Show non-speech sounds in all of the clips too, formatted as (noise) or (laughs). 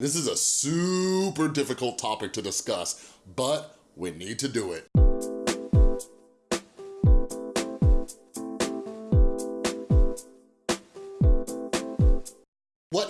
This is a super difficult topic to discuss, but we need to do it.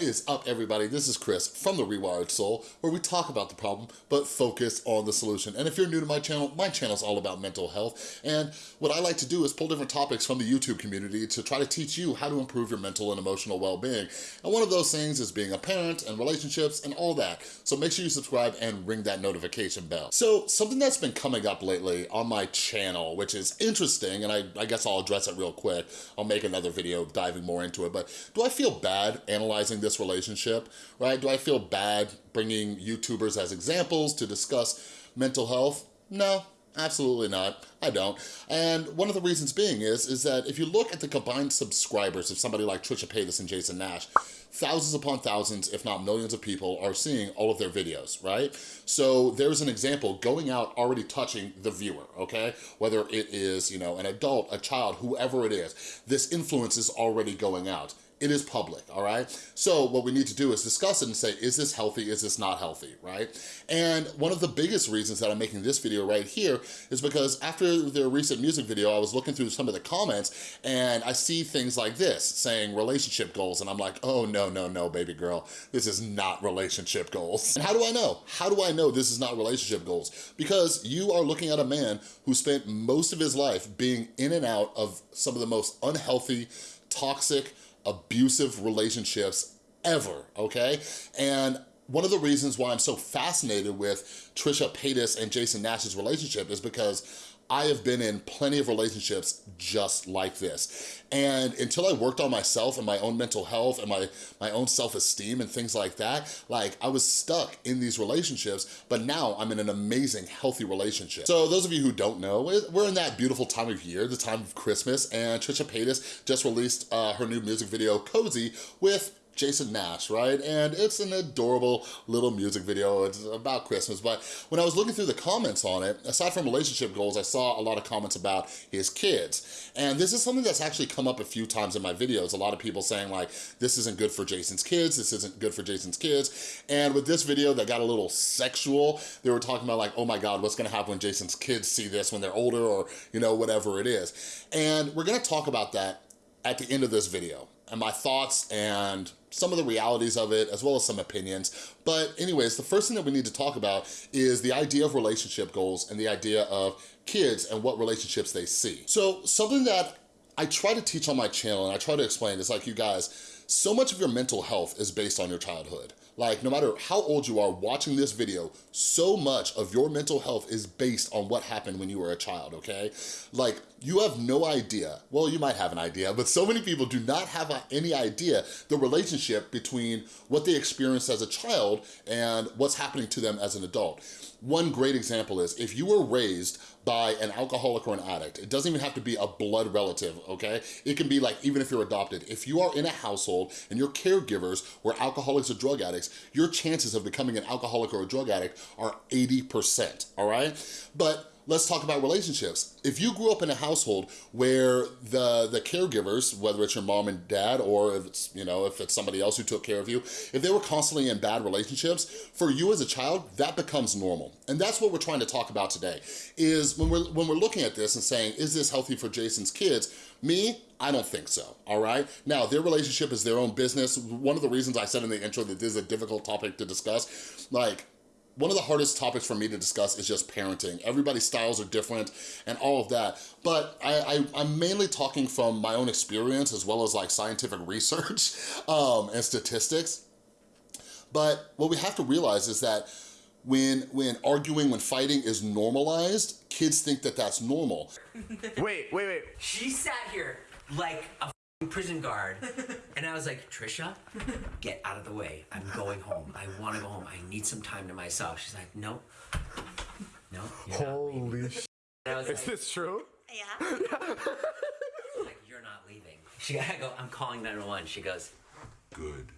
Is up everybody? This is Chris from The Rewired Soul where we talk about the problem but focus on the solution. And if you're new to my channel, my channel is all about mental health and what I like to do is pull different topics from the YouTube community to try to teach you how to improve your mental and emotional well-being. And one of those things is being a parent and relationships and all that. So make sure you subscribe and ring that notification bell. So something that's been coming up lately on my channel, which is interesting, and I, I guess I'll address it real quick. I'll make another video diving more into it, but do I feel bad analyzing this relationship, right? Do I feel bad bringing YouTubers as examples to discuss mental health? No, Absolutely not, I don't. And one of the reasons being is, is that if you look at the combined subscribers of somebody like Trisha Paytas and Jason Nash, thousands upon thousands, if not millions of people are seeing all of their videos, right? So there's an example going out already touching the viewer, okay? Whether it is, you know, an adult, a child, whoever it is, this influence is already going out it is public, all right? So what we need to do is discuss it and say, is this healthy, is this not healthy, right? And one of the biggest reasons that I'm making this video right here is because after their recent music video, I was looking through some of the comments and I see things like this saying relationship goals and I'm like, oh no, no, no, no, baby girl, this is not relationship goals. And how do I know? How do I know this is not relationship goals? Because you are looking at a man who spent most of his life being in and out of some of the most unhealthy, toxic, abusive relationships ever, okay? And one of the reasons why I'm so fascinated with Trisha Paytas and Jason Nash's relationship is because I have been in plenty of relationships just like this. And until I worked on myself and my own mental health and my, my own self-esteem and things like that, like I was stuck in these relationships, but now I'm in an amazing, healthy relationship. So those of you who don't know, we're in that beautiful time of year, the time of Christmas, and Trisha Paytas just released uh, her new music video, Cozy, with Jason Nash, right? And it's an adorable little music video. It's about Christmas, but when I was looking through the comments on it, aside from relationship goals, I saw a lot of comments about his kids. And this is something that's actually come up a few times in my videos. A lot of people saying like, this isn't good for Jason's kids, this isn't good for Jason's kids. And with this video that got a little sexual, they were talking about like, oh my God, what's gonna happen when Jason's kids see this when they're older or, you know, whatever it is. And we're gonna talk about that at the end of this video and my thoughts and some of the realities of it, as well as some opinions. But anyways, the first thing that we need to talk about is the idea of relationship goals and the idea of kids and what relationships they see. So something that I try to teach on my channel and I try to explain is like, you guys, so much of your mental health is based on your childhood. Like no matter how old you are watching this video, so much of your mental health is based on what happened when you were a child, okay? Like you have no idea, well you might have an idea, but so many people do not have any idea the relationship between what they experienced as a child and what's happening to them as an adult. One great example is if you were raised by an alcoholic or an addict, it doesn't even have to be a blood relative, okay? It can be like, even if you're adopted, if you are in a household and your caregivers were alcoholics or drug addicts, your chances of becoming an alcoholic or a drug addict are 80%, all right? But let's talk about relationships. If you grew up in a household where the, the caregivers, whether it's your mom and dad or if it's, you know, if it's somebody else who took care of you, if they were constantly in bad relationships, for you as a child, that becomes normal. And that's what we're trying to talk about today, is when we're, when we're looking at this and saying, is this healthy for Jason's kids? Me, I don't think so, all right? Now, their relationship is their own business. One of the reasons I said in the intro that this is a difficult topic to discuss, like, one of the hardest topics for me to discuss is just parenting. Everybody's styles are different and all of that. But I, I, am mainly talking from my own experience as well as like scientific research (laughs) um, and statistics. But what we have to realize is that when, when arguing, when fighting is normalized, kids think that that's normal. (laughs) wait, wait, wait. She sat here like a prison guard. (laughs) and I was like, Trisha, get out of the way. I'm going home. I want to go home. I need some time to myself. She's like, no, no. Holy shit. Is like, this true? Yeah. (laughs) like, you're not leaving. She, I go, I'm calling 911. She goes, good.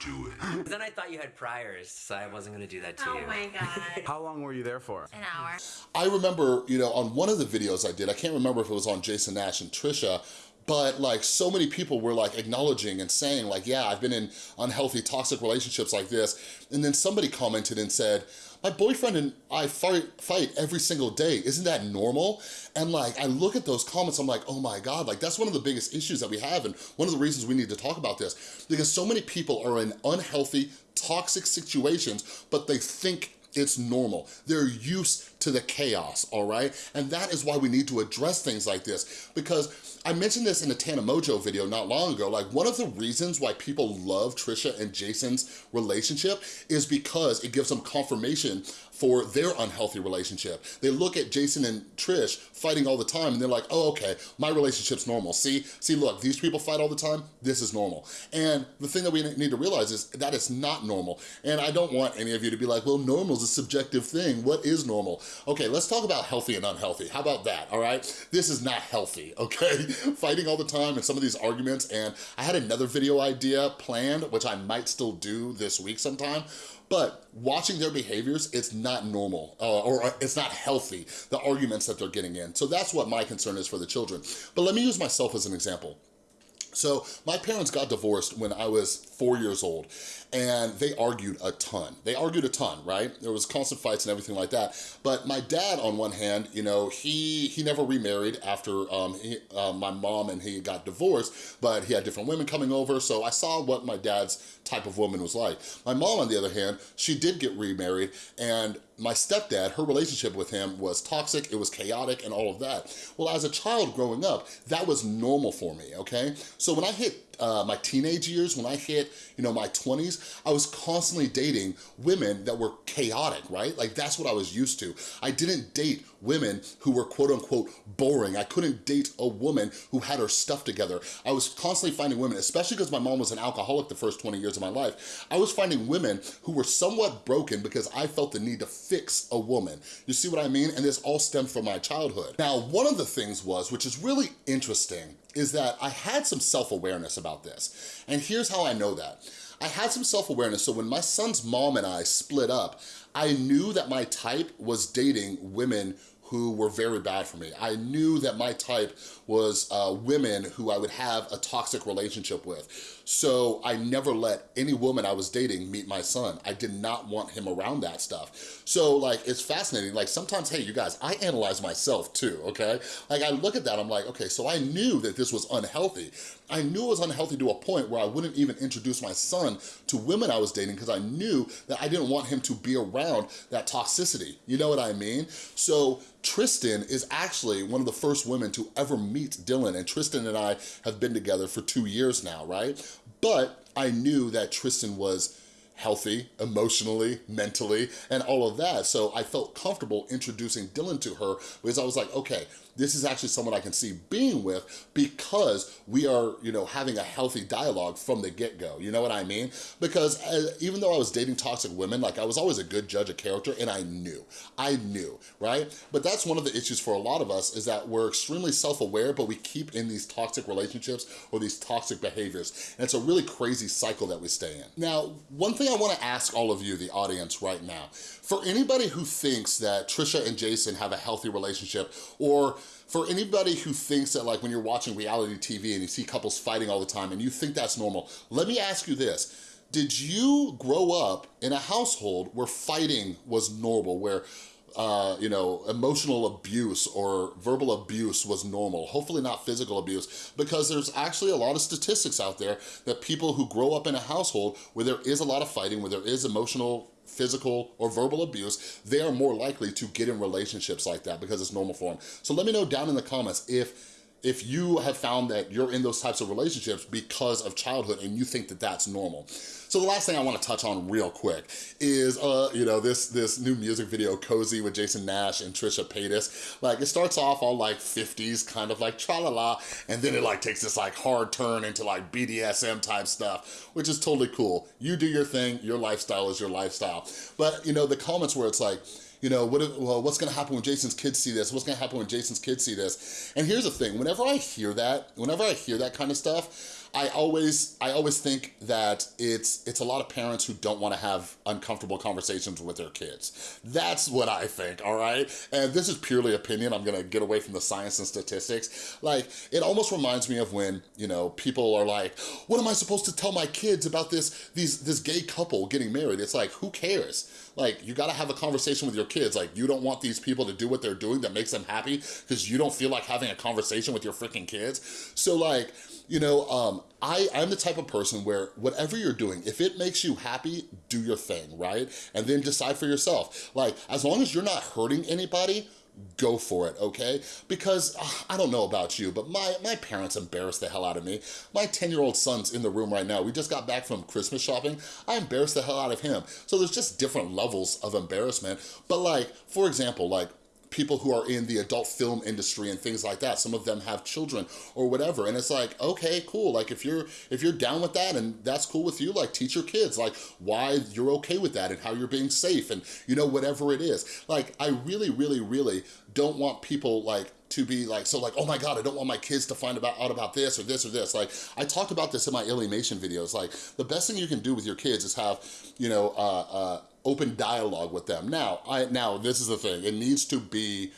Do it. Then I thought you had priors, so I wasn't gonna do that to oh you. Oh my god. (laughs) How long were you there for? An hour. I remember, you know, on one of the videos I did, I can't remember if it was on Jason Nash and Trisha, but like so many people were like acknowledging and saying like, yeah, I've been in unhealthy, toxic relationships like this. And then somebody commented and said, my boyfriend and I fight, fight every single day. Isn't that normal? And like, I look at those comments, I'm like, oh my God, like that's one of the biggest issues that we have and one of the reasons we need to talk about this because so many people are in unhealthy, toxic situations, but they think it's normal. They're used to the chaos, all right? And that is why we need to address things like this because I mentioned this in the Tana Mongeau video not long ago, like one of the reasons why people love Trisha and Jason's relationship is because it gives them confirmation for their unhealthy relationship. They look at Jason and Trish fighting all the time and they're like, oh, okay, my relationship's normal. See, see, look, these people fight all the time, this is normal. And the thing that we need to realize is that it's not normal. And I don't want any of you to be like, well, normal is a subjective thing. What is normal? Okay, let's talk about healthy and unhealthy. How about that, all right? This is not healthy, (laughs) okay? Fighting all the time and some of these arguments, and I had another video idea planned, which I might still do this week sometime, but watching their behaviors, it's not normal uh, or uh, it's not healthy, the arguments that they're getting in. So that's what my concern is for the children. But let me use myself as an example. So my parents got divorced when I was four years old and they argued a ton. They argued a ton, right? There was constant fights and everything like that. But my dad, on one hand, you know, he he never remarried after um, he, uh, my mom and he got divorced, but he had different women coming over, so I saw what my dad's type of woman was like. My mom, on the other hand, she did get remarried, and my stepdad, her relationship with him was toxic, it was chaotic and all of that. Well, as a child growing up, that was normal for me, okay? So when I hit uh, my teenage years, when I hit, you know, my 20s, I was constantly dating women that were chaotic, right? Like that's what I was used to. I didn't date women who were quote unquote boring. I couldn't date a woman who had her stuff together. I was constantly finding women, especially because my mom was an alcoholic the first 20 years of my life. I was finding women who were somewhat broken because I felt the need to fix a woman. You see what I mean? And this all stemmed from my childhood. Now, one of the things was, which is really interesting, is that I had some self-awareness about this. And here's how I know that. I had some self-awareness, so when my son's mom and I split up, I knew that my type was dating women who were very bad for me. I knew that my type was uh, women who I would have a toxic relationship with. So I never let any woman I was dating meet my son. I did not want him around that stuff. So like, it's fascinating. Like sometimes, hey, you guys, I analyze myself too, okay? Like I look at that, I'm like, okay, so I knew that this was unhealthy. I knew it was unhealthy to a point where I wouldn't even introduce my son to women I was dating because I knew that I didn't want him to be around that toxicity. You know what I mean? So Tristan is actually one of the first women to ever meet Dylan and Tristan and I have been together for two years now, right? But I knew that Tristan was healthy emotionally, mentally, and all of that. So I felt comfortable introducing Dylan to her because I was like, okay, this is actually someone I can see being with because we are, you know, having a healthy dialogue from the get-go. You know what I mean? Because uh, even though I was dating toxic women, like I was always a good judge of character and I knew, I knew, right? But that's one of the issues for a lot of us is that we're extremely self-aware, but we keep in these toxic relationships or these toxic behaviors. And it's a really crazy cycle that we stay in. Now, one thing I wanna ask all of you, the audience right now, for anybody who thinks that Trisha and Jason have a healthy relationship or for anybody who thinks that like when you're watching reality TV and you see couples fighting all the time and you think that's normal, let me ask you this. Did you grow up in a household where fighting was normal, where uh, you know, emotional abuse or verbal abuse was normal, hopefully not physical abuse, because there's actually a lot of statistics out there that people who grow up in a household where there is a lot of fighting, where there is emotional physical or verbal abuse, they are more likely to get in relationships like that because it's normal for them. So let me know down in the comments if if you have found that you're in those types of relationships because of childhood and you think that that's normal. So the last thing I wanna touch on real quick is, uh, you know, this, this new music video, Cozy with Jason Nash and Trisha Paytas. Like, it starts off all like 50s, kind of like tra-la-la, and then it like takes this like hard turn into like BDSM type stuff, which is totally cool. You do your thing, your lifestyle is your lifestyle. But, you know, the comments where it's like, you know, what, well, what's gonna happen when Jason's kids see this? What's gonna happen when Jason's kids see this? And here's the thing, whenever I hear that, whenever I hear that kind of stuff, I always, I always think that it's, it's a lot of parents who don't wanna have uncomfortable conversations with their kids. That's what I think, all right? And this is purely opinion. I'm gonna get away from the science and statistics. Like, it almost reminds me of when, you know, people are like, what am I supposed to tell my kids about this, these, this gay couple getting married? It's like, who cares? Like, you gotta have a conversation with your kids. Like, you don't want these people to do what they're doing that makes them happy because you don't feel like having a conversation with your freaking kids. So like, you know, um, I, I'm the type of person where whatever you're doing, if it makes you happy, do your thing, right? And then decide for yourself. Like, as long as you're not hurting anybody, go for it, okay? Because, uh, I don't know about you, but my, my parents embarrassed the hell out of me. My 10-year-old son's in the room right now. We just got back from Christmas shopping. I embarrassed the hell out of him. So there's just different levels of embarrassment. But like, for example, like, people who are in the adult film industry and things like that. Some of them have children or whatever. And it's like, okay, cool. Like if you're if you're down with that and that's cool with you, like teach your kids like why you're okay with that and how you're being safe and you know, whatever it is. Like I really, really, really don't want people like to be like, so like, oh my God, I don't want my kids to find about, out about this or this or this. Like, I talked about this in my alienation videos. Like, the best thing you can do with your kids is have, you know, uh, uh, open dialogue with them. Now, I now this is the thing. It needs to be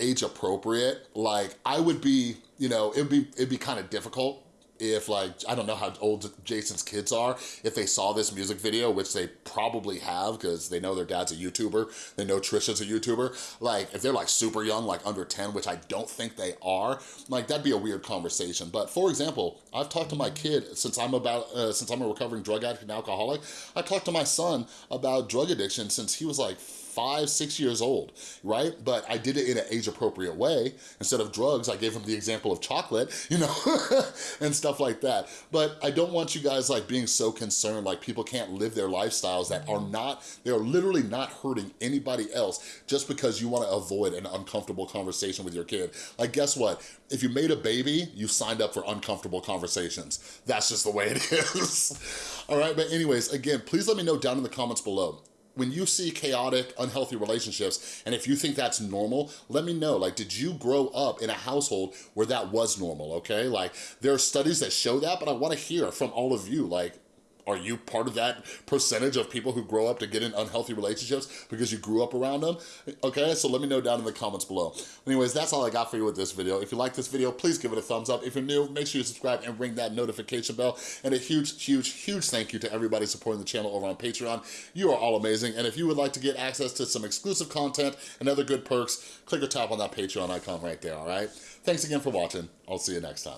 age appropriate. Like, I would be, you know, it'd be, it'd be kind of difficult if like, I don't know how old Jason's kids are, if they saw this music video, which they probably have because they know their dad's a YouTuber, they know Trisha's a YouTuber, like if they're like super young, like under 10, which I don't think they are, like that'd be a weird conversation. But for example, I've talked to my kid since I'm about, uh, since I'm a recovering drug addict and alcoholic, I talked to my son about drug addiction since he was like five, six years old, right? But I did it in an age appropriate way. Instead of drugs, I gave him the example of chocolate, you know, (laughs) and stuff like that. But I don't want you guys like being so concerned, like people can't live their lifestyles that are mm-hmm. not, they are literally not hurting anybody else just because you wanna avoid an uncomfortable conversation with your kid. Like guess what? If you made a baby, you signed up for uncomfortable conversations. That's just the way it (laughs) is. All right, but anyways, again, please let me know down in the comments below when you see chaotic, unhealthy relationships, and if you think that's normal, let me know. Like, did you grow up in a household where that was normal, okay? Like, there are studies that show that, but I wanna hear from all of you, like, are you part of that percentage of people who grow up to get in unhealthy relationships because you grew up around them? Okay, so let me know down in the comments below. Anyways, that's all I got for you with this video. If you like this video, please give it a thumbs up. If you're new, make sure you subscribe and ring that notification bell. And a huge, huge, huge thank you to everybody supporting the channel over on Patreon. You are all amazing. And if you would like to get access to some exclusive content and other good perks, click or tap on that Patreon icon right there, all right? Thanks again for watching. I'll see you next time.